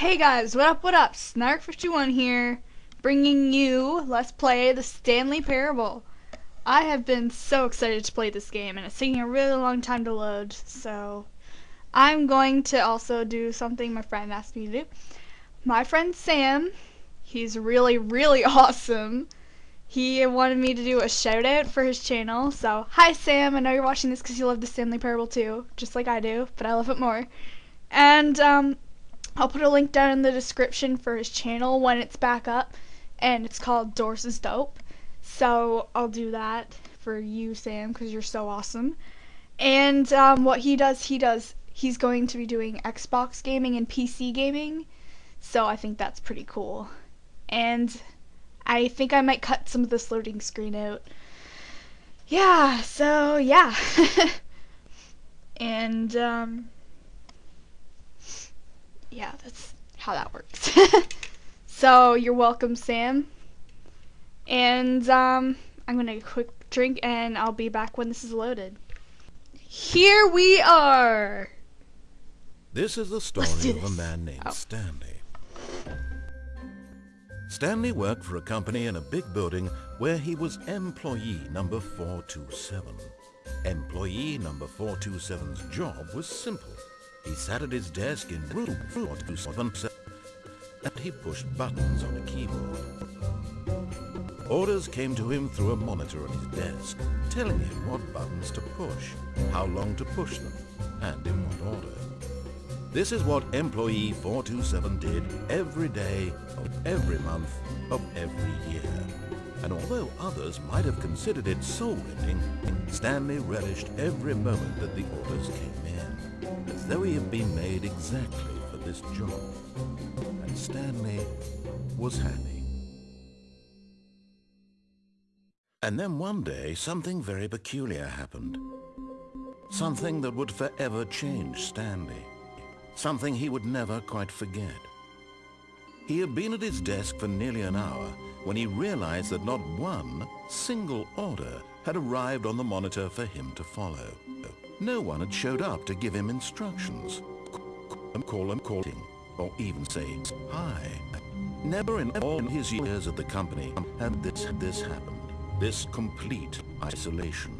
Hey guys, what up, what up? Snark51 here, bringing you Let's Play the Stanley Parable. I have been so excited to play this game, and it's taking a really long time to load, so I'm going to also do something my friend asked me to do. My friend Sam, he's really, really awesome. He wanted me to do a shout out for his channel, so hi Sam, I know you're watching this because you love the Stanley Parable too, just like I do, but I love it more. And, um, I'll put a link down in the description for his channel when it's back up, and it's called Doors is Dope. So I'll do that for you, Sam, because you're so awesome. And um, what he does, he does, he's going to be doing Xbox gaming and PC gaming, so I think that's pretty cool. And I think I might cut some of this loading screen out. Yeah, so yeah. and, um, yeah, that's how that works. so you're welcome, Sam. And um, I'm gonna take a quick drink, and I'll be back when this is loaded. Here we are. This is the story of a man named Oh. Stanley. Stanley worked for a company in a big building where he was employee number 427. Employee number 427's job was simple. He sat at his desk in room 427 and he pushed buttons on a keyboard. Orders came to him through a monitor on his desk, telling him what buttons to push, how long to push them, and in what order. This is what employee 427 did every day of every month of every year. And although others might have considered it soul-rending, Stanley relished every moment that the orders came in, as though he had been made exactly for this job. And Stanley was happy. And then one day, something very peculiar happened. Something that would forever change Stanley. Something he would never quite forget. He had been at his desk for nearly an hour when he realized that not one single order had arrived on the monitor for him to follow. No one had showed up to give him instructions, call him calling, or even say hi. Never in all his years at the company had this, this happened. This complete isolation.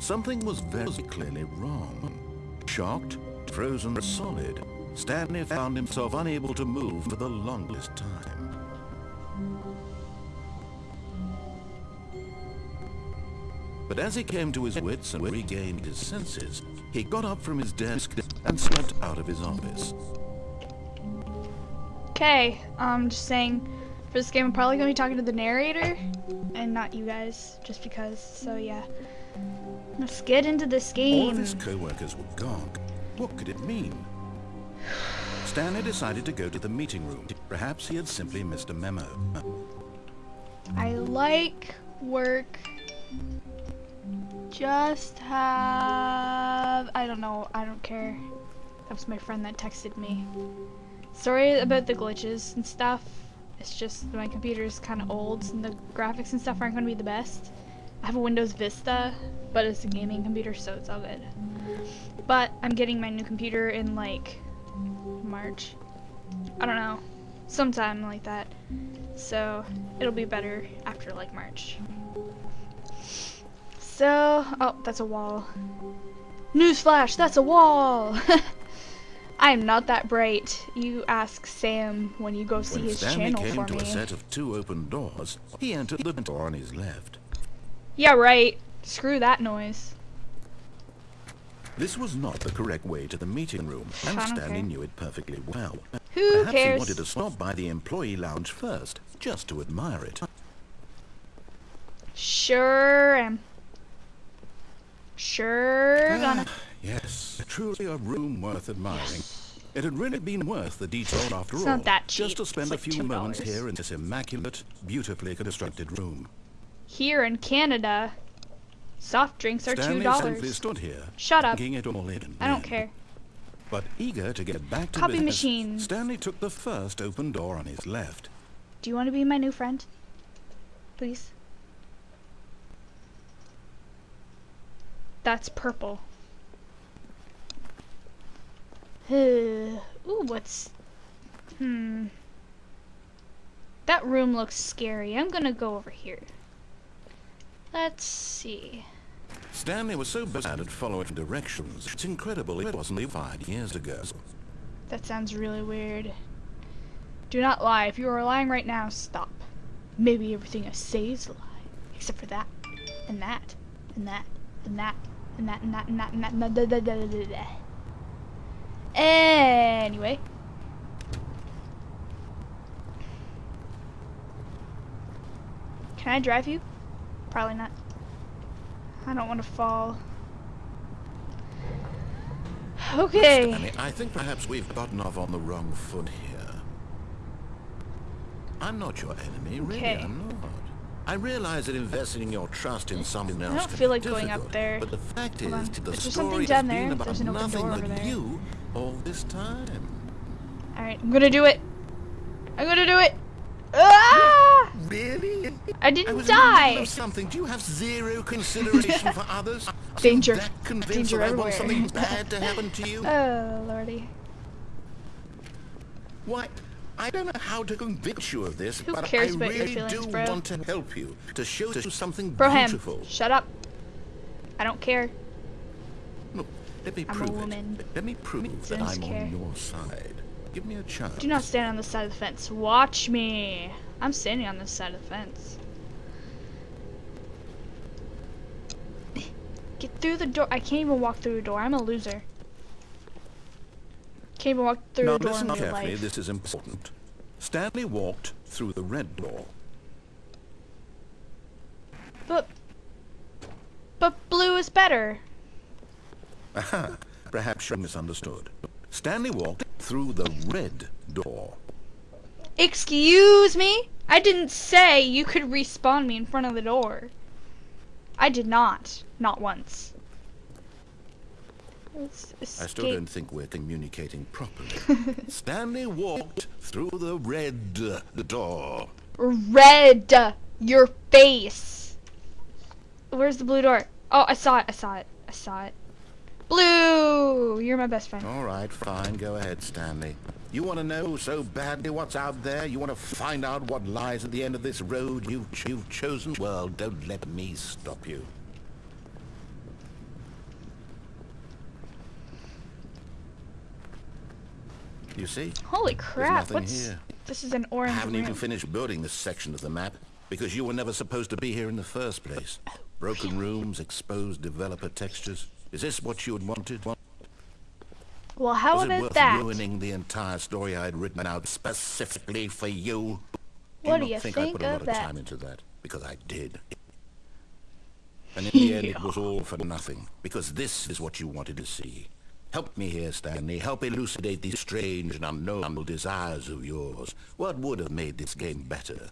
Something was very clearly wrong. Shocked, frozen solid, Stanley found himself unable to move for the longest time. But as he came to his wits and regained his senses, he got up from his desk and slipped out of his office. Okay, I'm um, just saying, for this game I'm probably gonna be talking to the narrator, and not you guys, just because. So yeah, let's get into this All game. of his co-workers were gone. What could it mean? Stanley decided to go to the meeting room. Perhaps he had simply missed a memo. I like work. Just have. I don't know. I don't care. That was my friend that texted me. Sorry about the glitches and stuff. It's just my computer is kind of old and the graphics and stuff aren't going to be the best. I have a Windows Vista, but it's a gaming computer, so it's all good. But I'm getting my new computer in like March. I don't know. Sometime like that. So it'll be better after like March. So, oh, that's a wall. Newsflash, that's a wall! I'm not that bright. You ask Sam when you go see When his Stanley channel came to me. a set of two open doors, he entered the door on his left. Yeah, right. Screw that noise. This was not the correct way to the meeting room, and Stanley care. knew it perfectly well. Who Perhaps he wanted to stop by the employee lounge first, just to admire it. Sure am. Sure gonna. Ah, yes, truly a room worth admiring. It had really been worth the detour after It's all, not that just to spend It's a few moments $2. here in this immaculate, beautifully constructed room. Here in Canada, soft drinks are two Stanley simply dollars. stood here, Shut up. it all in. I don't care. But eager to get back to Copy business, machine. Stanley took the first open door on his left. Do you want to be my new friend? Please. That's purple. Ooh, what's... Hmm. That room looks scary. I'm gonna go over here. Let's see. Stanley was so bad at following directions, it's incredible it wasn't even five years ago. That sounds really weird. Do not lie. If you are lying right now, stop. Maybe everything I say is a lie. Except for that. And that. And that. And that. And that. And that. And that. And that. And that. da, da, da, da, da. Anyway. Can I drive you? Probably not. I don't want to fall. Okay. Stanley, I think perhaps we've gotten off on the wrong foot here. I'm not your enemy, really, Okay. I'm not. I realize that investing your trust in someone else don't feel like going up there. But the fact Hold is, on. the Is there story something has down been there? about There's nothing but there. you all this time. Alright, I'm gonna do it. I'm gonna do it. Ah! Really? I I didn't in die. something. Do you have zero consideration for others? Danger. Danger I want something bad to happen to you? Oh, lordy. Why, I don't know how to convince you of this, Who but cares I about your really feelings, do bro? want to help you, to show you something Broham, beautiful. shut up. I don't care. Look, let me I'm a prove woman. it. Let me prove that Don't I'm care. on your side. Give me a chance. Do not stand on the side of the fence. Watch me. I'm standing on this side of the fence. Get through the door. I can't even walk through a door. I'm a loser. Can't even walk through Now a door listen carefully, life. this is important. Stanley walked through the red door. But, but blue is better. Aha, perhaps you misunderstood. Stanley walked through the red door. Excuse me? I didn't say you could respawn me in front of the door. I did not. Not once. I still don't think we're communicating properly. Stanley walked through the red uh, door. Red your face. Where's the blue door? Oh, I saw it. I saw it. I saw it. Blue, you're my best friend. All right, fine. Go ahead, Stanley. You want to know so badly what's out there? You want to find out what lies at the end of this road you've, you've chosen? Well, don't let me stop you. You see? Holy crap! What's here. this? Is an orange I haven't room. even finished building this section of the map because you were never supposed to be here in the first place. Broken rooms, exposed developer textures. Is this what you had wanted? well, how Was it about worth that? ruining the entire story I had written out specifically for you? What do you, do you not think, I think put a lot of of that? time into that? Because I did. And in the end, it was all for nothing. Because this is what you wanted to see. Help me here, Stanley. Help elucidate these strange and unknowable desires of yours. What would have made this game better?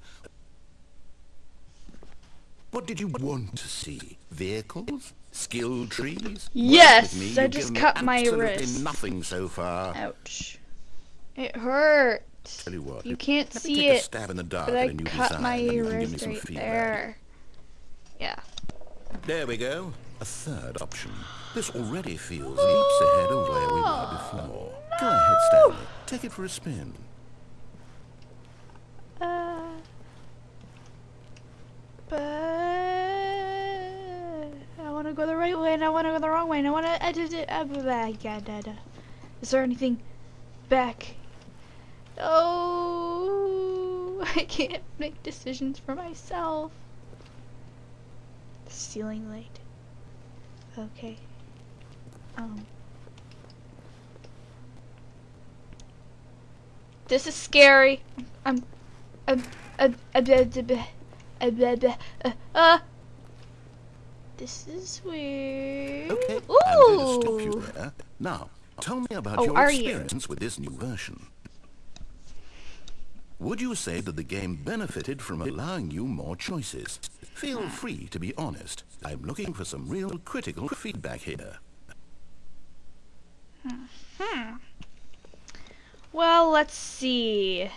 What did you want to see? Vehicles? Skill trees? Yes. I just cut my wrist. nothing so far. Ouch. It hurt. Tell you what, You can't see it, stab in the dark but I cut my and give me wrist right there. Yeah. There we go. A third option. This already feels leaps ahead of where we were before. Go ahead, Stanley. Take it for a spin. Uh, but I want to go the right way and I want to go the wrong way and I want to. edit it. Da, da. Is there anything back? Oh, I can't make decisions for myself. The ceiling light. Okay. Um, this is scary. I'm, I'm, I'm, uh, this is weird. Okay. Ooh. Now, tell me about oh, your experience you? with this new version. Would you say that the game benefited from allowing you more choices? Feel free to be honest. I'm looking for some real critical feedback here. Well, let's see.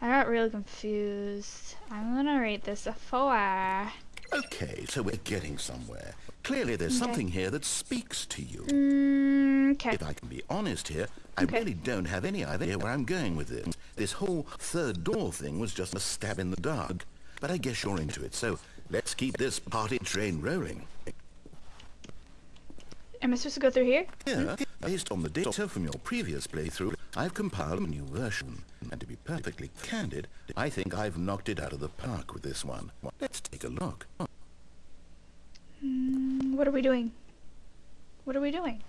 I got really confused. I'm gonna rate this a four. Okay, so we're getting somewhere. Clearly there's Okay. something here that speaks to you. Mm, Okay. If I can be honest here, I Okay. really don't have any idea where I'm going with this. This whole third door thing was just a stab in the dark. But I guess you're into it, so let's keep this party train rolling. Am I supposed to go through here? Here, based on the data from your previous playthrough, I've compiled a new version. And to be perfectly candid, I think I've knocked it out of the park with this one. Let's take a look. Mm, What are we doing? What are we doing?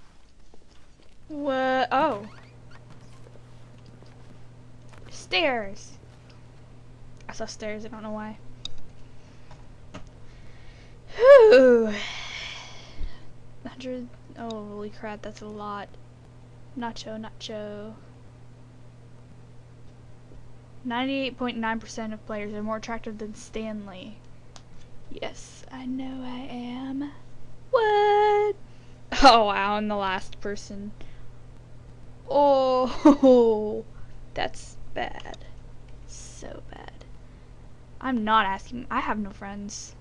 What? Oh. Stairs. I saw stairs. I don't know why. Whew. 100. Oh, holy crap. That's a lot. Nacho, nacho. 98.9% of players are more attractive than Stanley. Yes, I know I am. What? Oh wow, I'm the last person. Oh, that's bad. So bad. I'm not asking. I have no friends.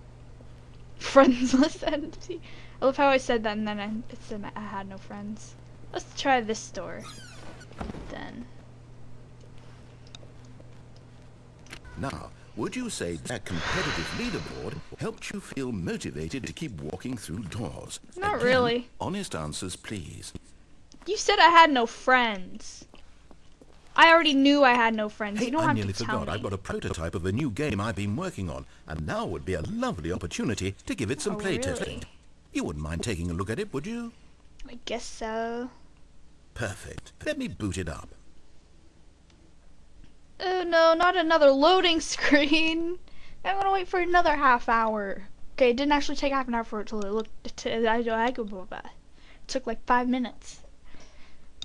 Friends list empty. I love how I said that and then I, it said I had no friends. Let's try this store. Then. Now, would you say that competitive leaderboard helped you feel motivated to keep walking through doors? Not Again, really. Honest answers, please. You said I had no friends. I already knew I had no friends. Hey, you don't I have nearly to tell forgot. me. I've got a prototype of a new game I've been working on, and now would be a lovely opportunity to give it some Oh, playtesting. really? You wouldn't mind taking a look at it, would you? I guess so. Perfect. Let me boot it up. Oh no, not another loading screen. I'm gonna wait for another half hour. Okay, it didn't actually take half an hour for it to look. To, I, I go blah, blah. It took like five minutes.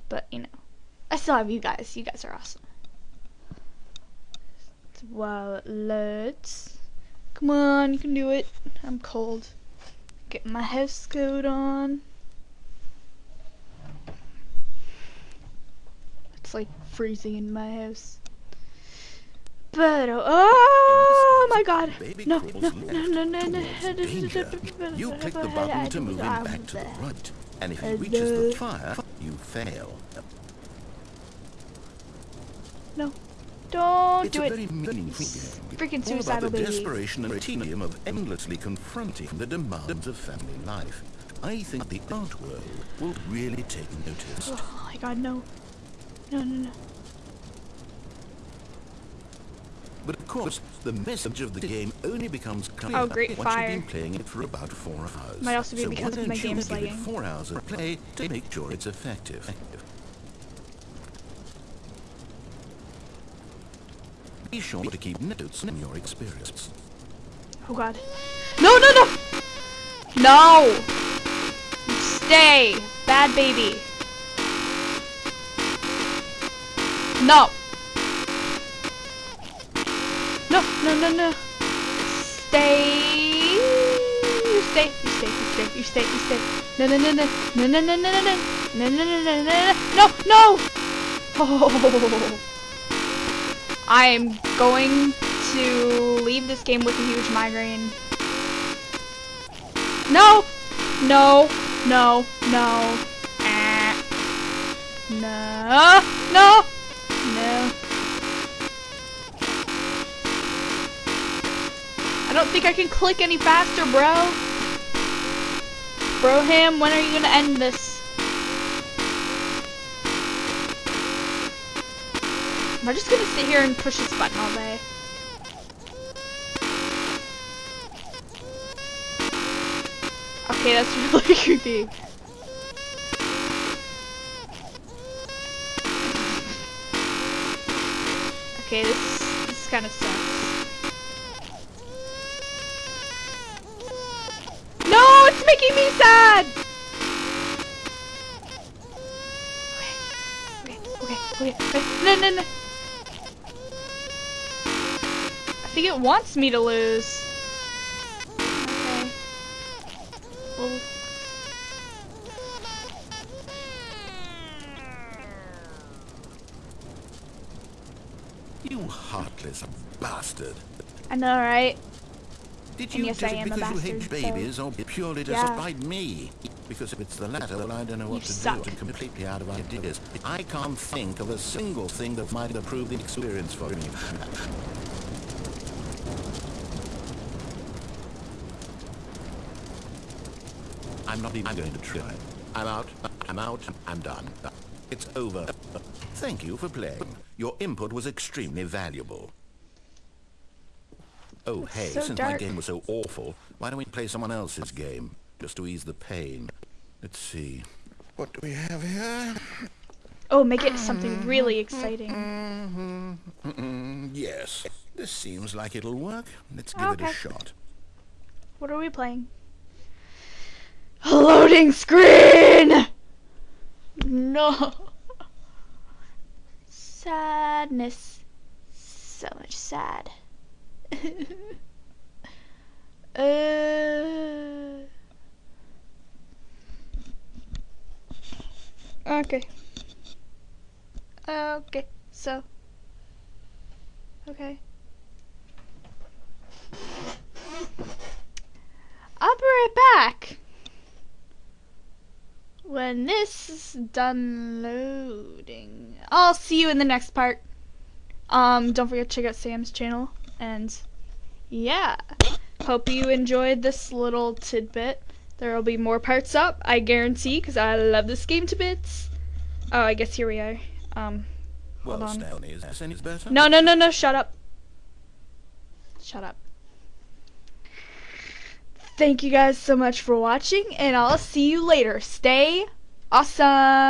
But you know, I still have you guys. You guys are awesome. While it loads, come on, you can do it. I'm cold. Get my house coat on. It's like freezing in my house. But oh my god! No, no, no, no, no, no. You click the button to move him back to the right, and if he reaches the fire, you fail. No, don't It's do it. very meaningful game. Freaking All about the desperation and tedium of endlessly confronting the demands of family life. I think the art world will really take notice. Oh my god, no. No, no, no. But of course, the message of the game only becomes clear Oh, great once fire. you've been playing it for about four hours. Might also be so because of my game's lagging. four hours of play to make sure it's effective. Be sure to keep notes on your experience. Oh god. No, no, no! No! Stay! Bad baby. No! No, no, no, no. Stay! You stay, you stay, you stay, you stay, you stay. No, no, no, no, no, no, no, no, no, no, no, no, no, no, no, no, no! Oh. I'm going to leave this game with a huge migraine. No! No! No! No! Ah. No! No! No! I don't think I can click any faster, bro. Broham, when are you gonna end this? Am I just gonna sit here and push this button all day? Okay, that's really creepy. Okay, this this kind of sucks. No, it's making me sad. Okay, okay, okay, okay. No, no, no. It wants me to lose. Okay. Well. You heartless bastard. I know, right? Did you yes, do it because you hate bastard, so- babies or purely to Yeah. spite me? Because if it's the latter, well, I don't know what You to suck. do. I'm completely out of ideas. I can't think of a single thing that might improve the experience for me. I'm not even going to try. I'm out. I'm out. I'm done. It's over. Thank you for playing. Your input was extremely valuable. Oh, hey, so since my game was so awful, why don't we play someone else's game? Just to ease the pain. Let's see. What do we have here? Oh, make it something really exciting. Mm -hmm. Mm -mm. yes. This seems like it'll work. Let's give it a shot. What are we playing? Loading screen! No. Sadness. So much sad. uh. Okay. Okay, so. Okay. I'll be right back. When this is done loading. I'll see you in the next part. Um, don't forget to check out Sam's channel. And yeah. Hope you enjoyed this little tidbit. There will be more parts up, I guarantee, because I love this game to bits. Oh, I guess here we are. Um, Hold on. Is any better? no, no, no, no, shut up. Shut up. Thank you guys so much for watching, and I'll see you later. Stay awesome.